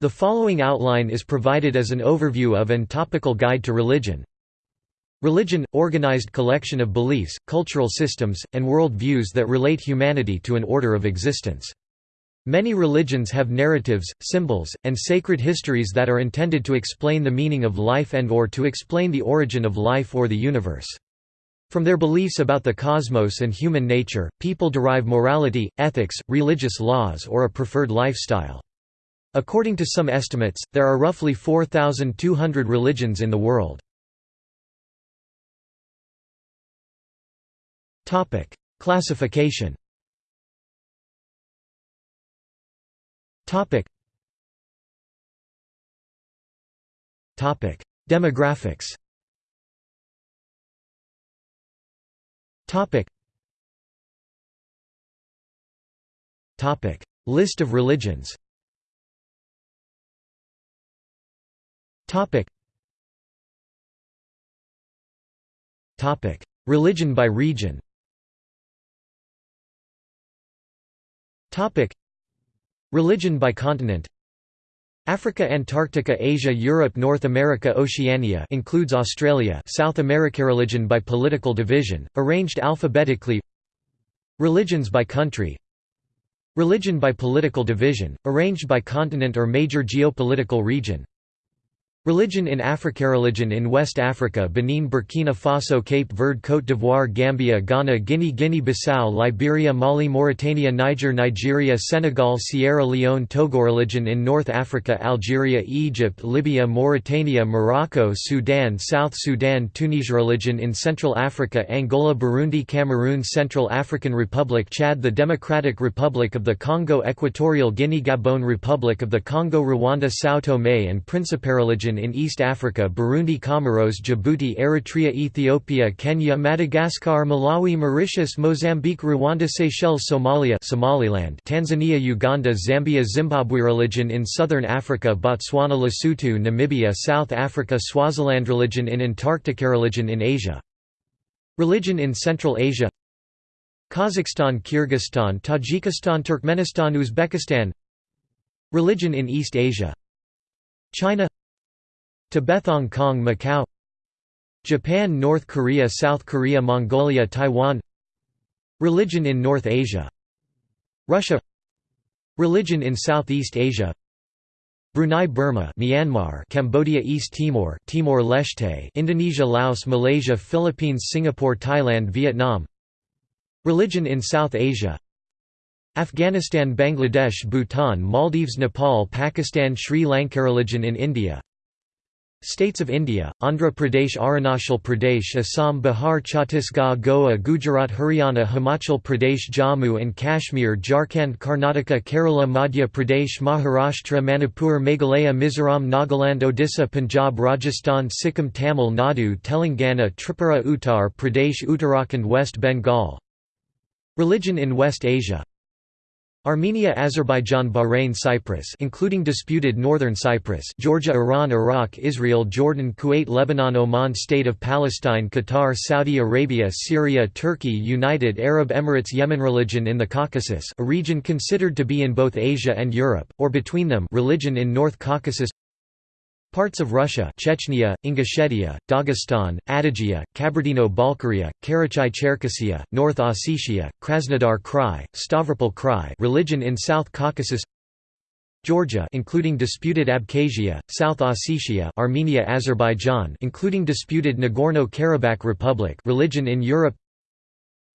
The following outline is provided as an overview of and topical guide to religion. Religion – organized collection of beliefs, cultural systems, and world views that relate humanity to an order of existence. Many religions have narratives, symbols, and sacred histories that are intended to explain the meaning of life and or to explain the origin of life or the universe. From their beliefs about the cosmos and human nature, people derive morality, ethics, religious laws or a preferred lifestyle. According to some estimates, there are roughly 4,200 religions in the world. Topic: Classification Topic. Topic. Demographics Topic. Topic. List of religions Topic. Topic. Religion by region Topic. Religion by continent Africa Antarctica Asia Europe North America Oceania includes Australia South America Religion by political division, arranged alphabetically Religions by country Religion by political division, arranged by continent or major geopolitical region Religion in Africa Religion in West Africa Benin Burkina Faso Cape Verde Côte d'Ivoire Gambia Ghana Guinea Guinea-Bissau Liberia Mali Mauritania Niger Nigeria Senegal Sierra Leone Togo Religion in North Africa Algeria Egypt Libya Mauritania Morocco Sudan South Sudan Tunisia Religion in Central Africa Angola Burundi Cameroon Central African Republic Chad The Democratic Republic of the Congo Equatorial Guinea Gabon Republic of the Congo Rwanda São Tomé and Principe Religion in East Africa Burundi Comoros Djibouti Eritrea Ethiopia Kenya Madagascar Malawi Mauritius Mozambique Rwanda Seychelles Somalia Somaliland Tanzania Uganda Zambia Zimbabwe Religion in Southern Africa Botswana Lesotho Namibia South Africa Swaziland Religion in Antarctica Religion in Asia. Religion in Central Asia. Kazakhstan Kyrgyzstan Tajikistan Turkmenistan Uzbekistan. Religion in East Asia. China Tibet-Hong Kong Macau. Japan North Korea South Korea Mongolia Taiwan. Religion in North Asia. Russia. Religion in Southeast Asia. Brunei Burma Myanmar Cambodia East Timor Timor-Leste Indonesia Laos Malaysia Philippines Singapore Thailand Vietnam. Religion in South Asia. Afghanistan Bangladesh Bhutan Maldives Nepal Pakistan Sri Lanka Religion in India States of India, Andhra Pradesh Arunachal Pradesh Assam Bihar Chhattisgarh Goa Gujarat Haryana Himachal Pradesh Jammu and Kashmir Jharkhand Karnataka Kerala Madhya Pradesh Maharashtra Manipur Meghalaya Mizoram Nagaland Odisha Punjab Rajasthan Sikkim Tamil Nadu Telangana Tripura Uttar Pradesh Uttarakhand West Bengal. Religion in West Asia Armenia Azerbaijan Bahrain Cyprus including disputed northern Cyprus Georgia Iran Iraq Israel Jordan Kuwait Lebanon Oman State of Palestine Qatar Saudi Arabia Syria Turkey United Arab Emirates Yemen Religion in the Caucasus a region considered to be in both Asia and Europe, or between them religion in North Caucasus Parts of Russia Chechnya, Ingushetia, Dagestan, Adygea, Kabardino-Balkaria, Karachay-Cherkessia, North Ossetia, Krasnodar Krai, Stavropol Krai religion in South Caucasus Georgia including disputed Abkhazia, South Ossetia Armenia Azerbaijan including disputed Nagorno-Karabakh Republic religion in Europe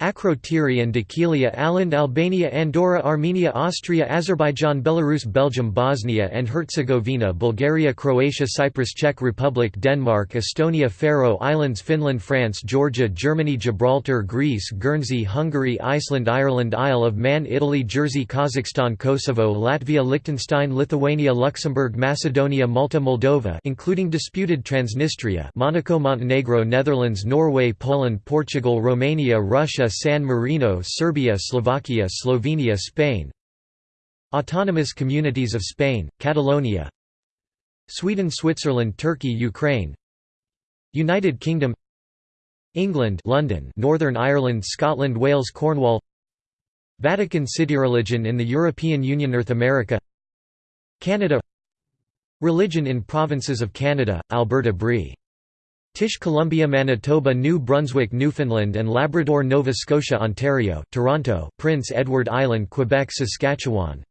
Akrotiri and Dhekelia Aland Albania Andorra Armenia Austria Azerbaijan Belarus Belgium Bosnia and Herzegovina Bulgaria Croatia Cyprus Czech Republic Denmark Estonia Faroe Islands Finland France Georgia Germany Gibraltar Greece Guernsey Hungary Iceland Ireland Isle of Man Italy Jersey Kazakhstan Kosovo Latvia Liechtenstein Lithuania Luxembourg Macedonia Malta Moldova including disputed Transnistria Monaco Montenegro Netherlands Norway Poland Portugal Romania Russia San Marino Serbia Slovakia Slovenia Spain. Autonomous Communities of Spain, Catalonia. Sweden Switzerland Turkey Ukraine. United Kingdom. England London Northern Ireland Scotland Wales Cornwall. Vatican City Religion in the European Union North America. Canada. Religion in provinces of Canada, Alberta British Columbia Manitoba New Brunswick Newfoundland and Labrador Nova Scotia Ontario Toronto Prince Edward Island Quebec Saskatchewan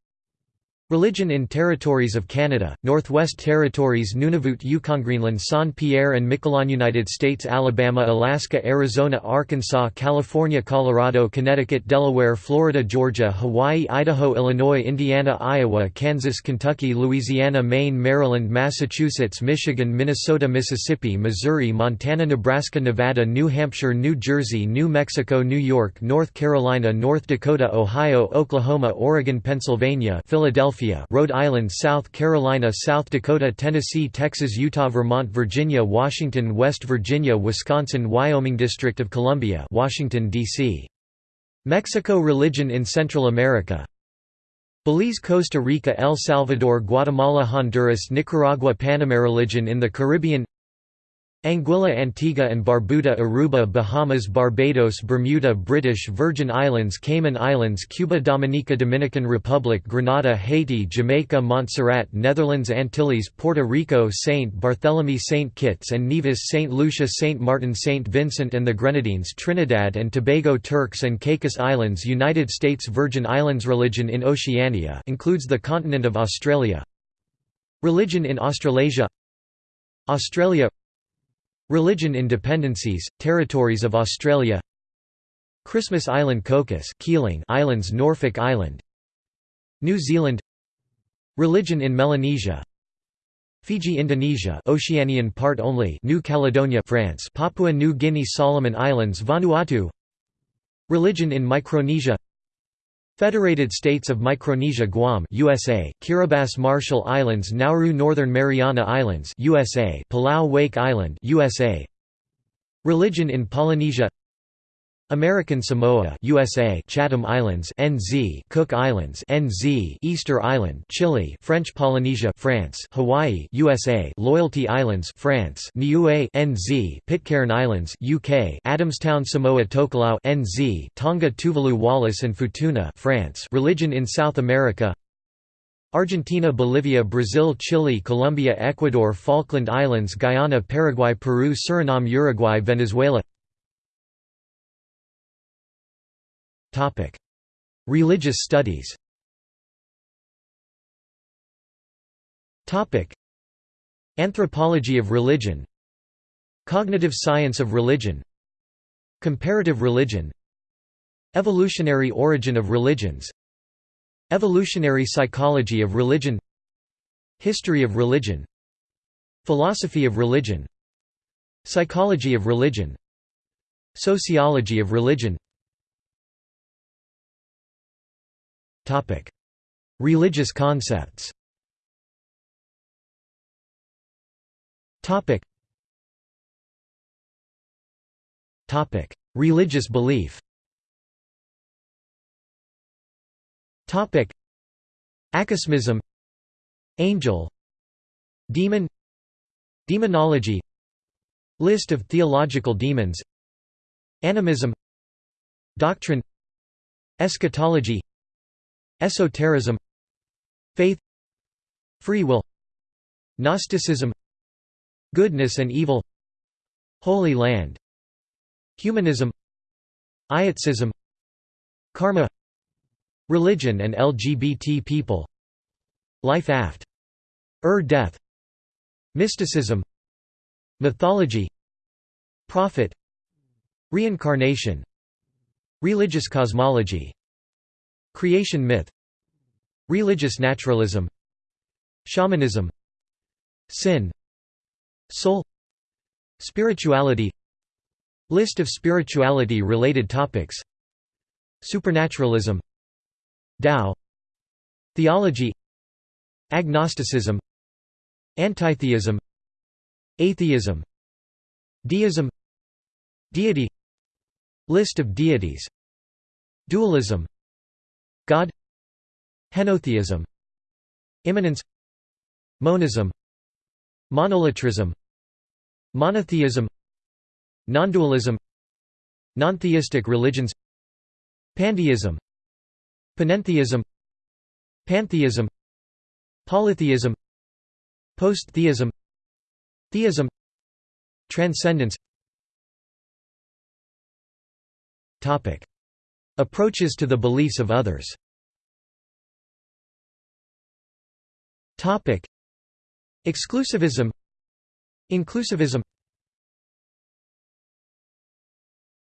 Religion in Territories of Canada, Northwest Territories Nunavut Yukon Greenland Saint Pierre and Miquelon United States Alabama Alaska Arizona Arkansas California Colorado Connecticut Delaware Florida Georgia Hawaii Idaho Illinois Indiana Iowa Kansas Kentucky Louisiana Maine Maryland Massachusetts Michigan Minnesota Mississippi Missouri Montana Nebraska Nevada New Hampshire New Jersey New Mexico New York North Carolina North Dakota Ohio Oklahoma Oregon Pennsylvania Philadelphia Philadelphia Rhode Island South Carolina South Dakota Tennessee Texas Utah Vermont Virginia Washington West Virginia Wisconsin Wyoming District of Columbia Washington, D.C. Mexico Religion in Central America Belize Costa Rica El Salvador Guatemala Honduras Nicaragua Panama Religion in the Caribbean Anguilla Antigua and Barbuda Aruba Bahamas Barbados Bermuda British Virgin Islands Cayman Islands Cuba Dominica Dominican Republic Grenada Haiti Jamaica Montserrat Netherlands Antilles Puerto Rico Saint Barthélemy Saint Kitts and Nevis Saint Lucia Saint Martin Saint Vincent and the Grenadines Trinidad and Tobago Turks and Caicos Islands United States Virgin Islands Religion in Oceania includes the continent of Australia. Religion in Australasia. Australia Religion in dependencies, territories of Australia Christmas Island Cocos Keeling Islands Norfolk Island New Zealand Religion in Melanesia Fiji Indonesia Oceanian part only New Caledonia France Papua New Guinea Solomon Islands Vanuatu Religion in Micronesia Federated States of Micronesia Guam USA Kiribati Marshall Islands Nauru Northern Mariana Islands USA Palau Wake Island USA Religion in Polynesia American Samoa USA Chatham Islands NZ Cook Islands NZ Easter Island Chile French Polynesia France Hawaii USA Loyalty Islands France Niue NZ Pitcairn Islands UK Adamstown Samoa Tokelau NZ Tonga Tuvalu Wallis and Futuna France Religion in South America Argentina Bolivia Brazil Chile Colombia Ecuador Falkland Islands Guyana Paraguay Peru Suriname Uruguay Venezuela Religious studies. Anthropology of religion. Cognitive science of religion. Comparative religion. Evolutionary origin of religions. Evolutionary psychology of religion. History of religion. Philosophy of religion. Psychology of religion. Sociology of religion Religious concepts. Topic. Topic: Religious belief. Topic: Acosmism, Angel, Demon, Demonology, List of theological demons, Animism, Doctrine, Eschatology Esotericism Faith Free will Gnosticism Goodness and evil Holy Land Humanism Ietsism Karma Religion and LGBT people Life aft. Ur death Mysticism Mythology Prophet Reincarnation Religious cosmology Creation myth Religious naturalism Shamanism Sin Soul Spirituality List of spirituality-related topics Supernaturalism Tao Theology Agnosticism Antitheism Atheism Deism Deity List of deities Dualism God Henotheism Immanence Monism Monolatrism Monotheism Nondualism Nontheistic religions Pantheism Panentheism Pantheism Polytheism Post-theism Theism Transcendence Topic. Approaches to the beliefs of others. Topic. Exclusivism. Inclusivism.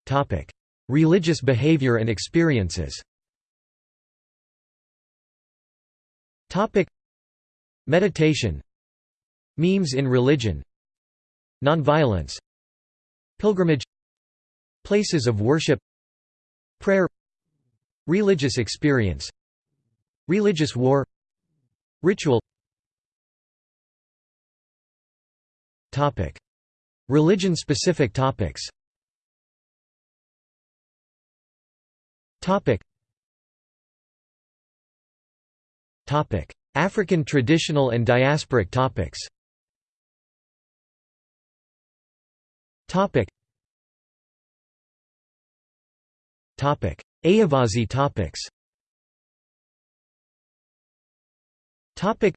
Topic. Religious behavior and experiences. Topic. Meditation. Memes in religion. Nonviolence. Pilgrimage. Places of worship. Prayer Religious experience Religious war Ritual. Religion-specific topics Topic. Topic. African traditional and diasporic topics Topic. Ayyavazhi topics. Topic.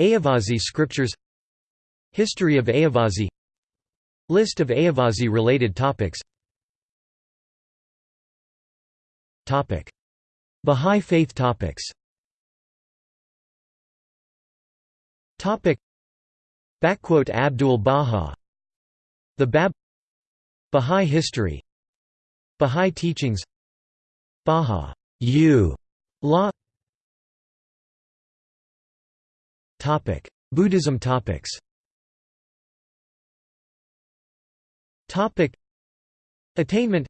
Ayyavazhi scriptures. History of Ayyavazhi. List of Ayyavazhi related topics. Topic. Bahá'í Faith topics. Topic. Abdul Baha. The Bab. Bahá'í history. Bahá'í teachings Baha. U. Law Topic. Buddhism topics. Topic. Attainment.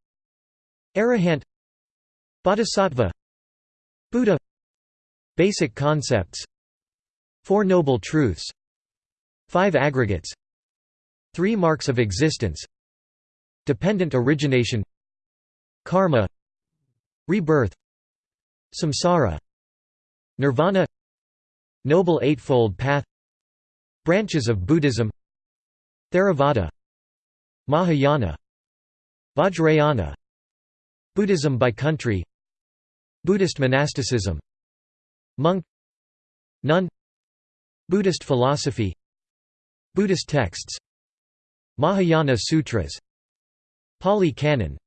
Arahant. Bodhisattva. Buddha. Basic concepts. Four Noble Truths. Five Aggregates. Three Marks of Existence. Dependent Origination. Karma Rebirth. Samsara. Nirvana. Noble Eightfold Path. Branches of Buddhism. Theravada. Mahayana. Vajrayana. Buddhism by country. Buddhist monasticism. Monk. Nun. Buddhist philosophy. Buddhist texts. Mahayana Sutras. Pali Canon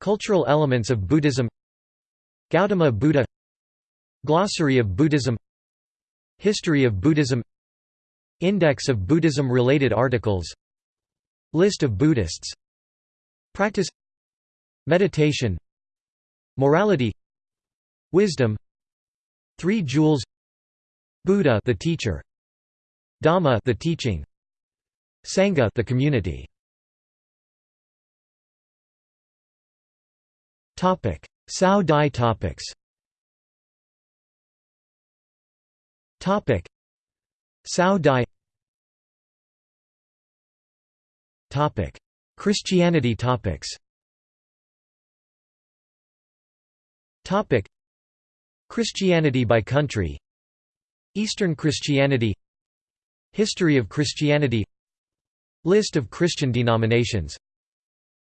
Cultural elements of Buddhism Gautama Buddha Glossary of Buddhism History of Buddhism Index of Buddhism-related articles List of Buddhists Practice Meditation Morality Wisdom Three Jewels Buddha the teacher Dhamma the teaching Sangha the community Topic. Cao Dai topics. Topic. Cao Dai Topic. Christianity topics. Topic. Christianity by country. Eastern Christianity. History of Christianity. List of Christian denominations.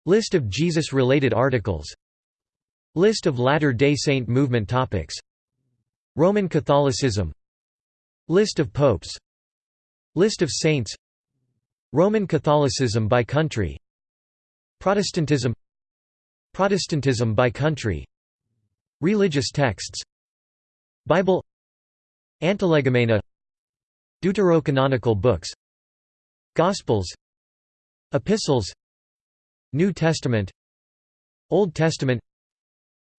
List of Jesus-related articles List of Latter-day Saint movement topics. Roman Catholicism. List of popes. List of saints. Roman Catholicism by country. Protestantism. Protestantism by country. Religious texts. Bible. Antilegomena. Deuterocanonical books. Gospels. Epistles. New Testament. Old Testament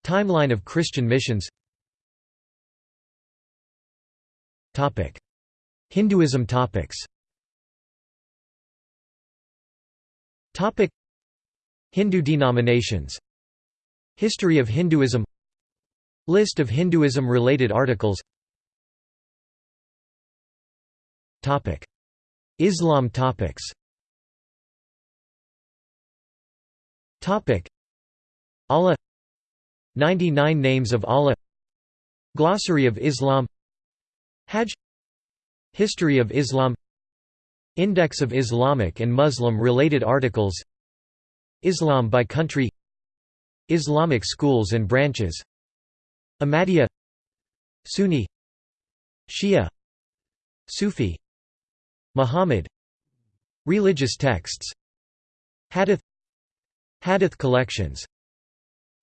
Timeline of Christian missions Topic. Hinduism topics Topic. Hindu denominations History of Hinduism List of Hinduism-related articles Topic. Islam topics Topic. Allah 99 names of Allah Glossary of Islam Hajj History of Islam Index of Islamic and Muslim-related articles Islam by country Islamic schools and branches Ahmadiyya Sunni Shia Sufi Muhammad Religious texts Hadith Hadith collections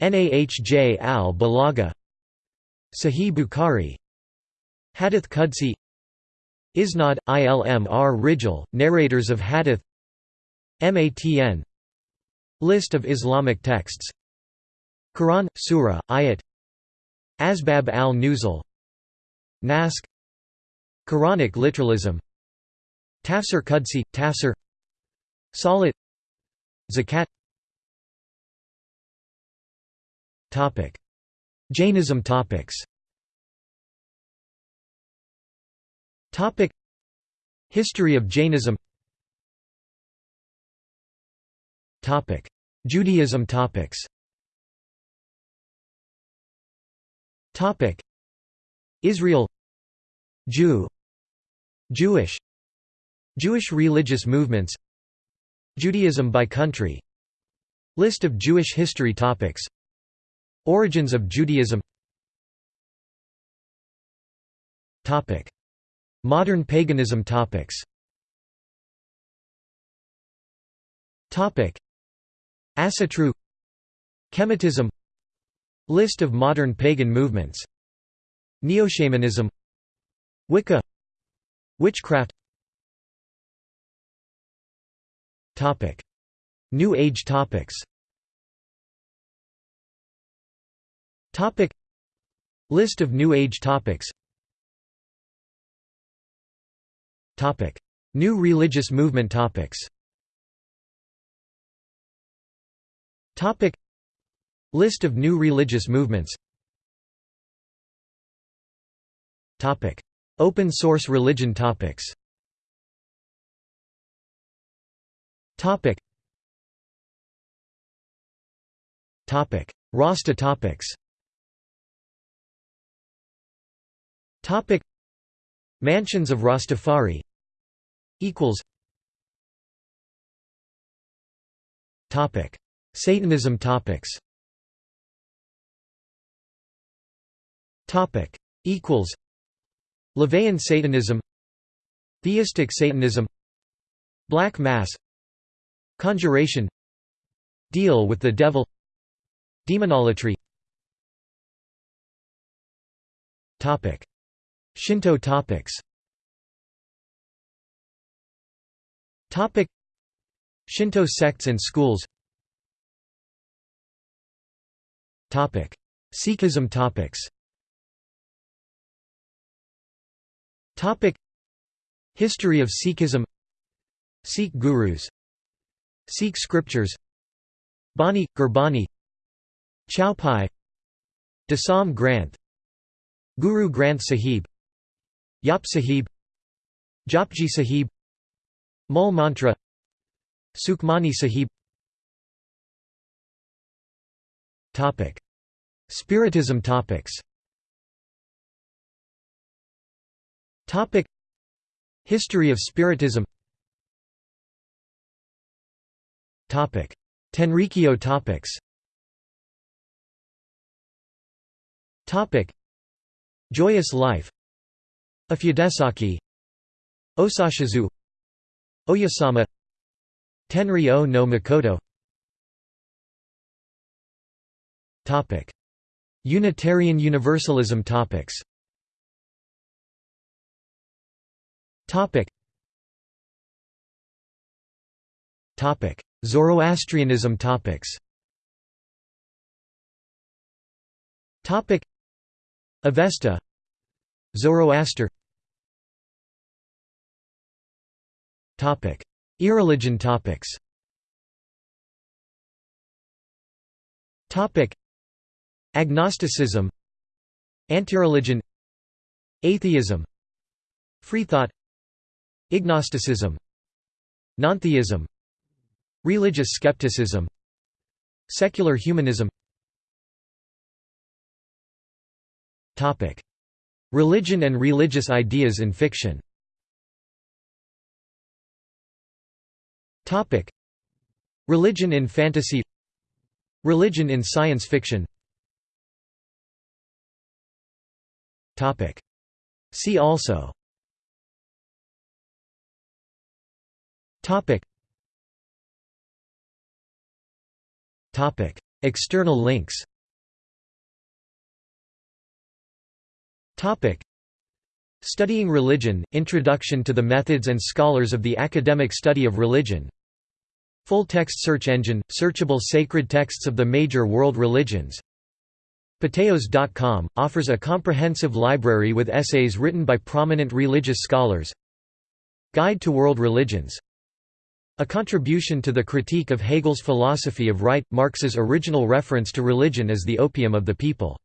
Nahj al-Balagha Sahih Bukhari Hadith Qudsi Isnad, Ilm r Rijal, narrators of Hadith Matn List of Islamic texts Quran, Surah, Ayat Asbab al-Nuzul Naskh Quranic literalism Tafsir Qudsi, Tafsir Salat Zakat Jainism topics. Topic. History of Jainism. Topic. Judaism topics. Topic. Israel. Jew. Jewish. Jewish religious movements. Judaism by country. List of Jewish history topics Origins of Judaism. Topic. Modern paganism topics. Topic. Asatru. Kemetism List of modern pagan movements. Neoshamanism. Wicca. Witchcraft. Topic. New Age topics Topic. List of New Age topics. Topic. New religious movement topics. Topic. List of new religious movements. Topic. Open source religion topics. Topic. Topic. Rasta topics Topic. Mansions of Rastafari equals Topic. Satanism topics Topic. Equals LaVeyan Satanism Theistic Satanism Black Mass Conjuration Deal with the Devil Demonolatry Topic Shinto topics. Topic. Shinto sects and schools. Topic. Sikhism topics. Topic. History of Sikhism. Sikh gurus. Sikh scriptures. Bani, Gurbani. Chaupai Dasam Granth. Guru Granth Sahib Jaap Sahib Japji Sahib Mul Mantra Sukhmani Sahib. Topic. Spiritism topics. Topic. History of Spiritism. Topic. Tenrikyo topics. Topic. Joyous Life Ofudesaki Osashizu Oyasama Tenri o no Makoto. Topic. Unitarian Universalism topics. Topic. Topic. Zoroastrianism topics. Topic. Avesta Zoroaster Topic. Irreligion topics Topic. Agnosticism Antireligion Atheism Freethought Ignosticism Nontheism Religious skepticism Secular humanism Topic Religion and religious ideas in fiction. Religion in fantasy. Religion in science fiction. See also. External links Studying Religion – Introduction to the Methods and Scholars of the Academic Study of Religion. Full-text search engine – Searchable sacred texts of the major world religions. Patheos.com, – offers a comprehensive library with essays written by prominent religious scholars. Guide to World Religions. A contribution to the critique of Hegel's philosophy of right, Marx's original reference to religion as the opium of the people.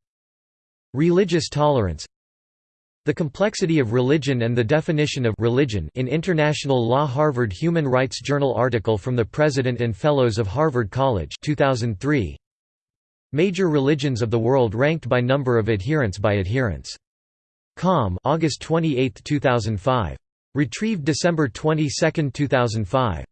Religious tolerance The complexity of religion and the definition of religion in International Law Harvard Human Rights Journal article from the President and Fellows of Harvard College 2003. Major religions of the world ranked by number of adherents by adherents. Com August 28, 2005. Retrieved December 22, 2005.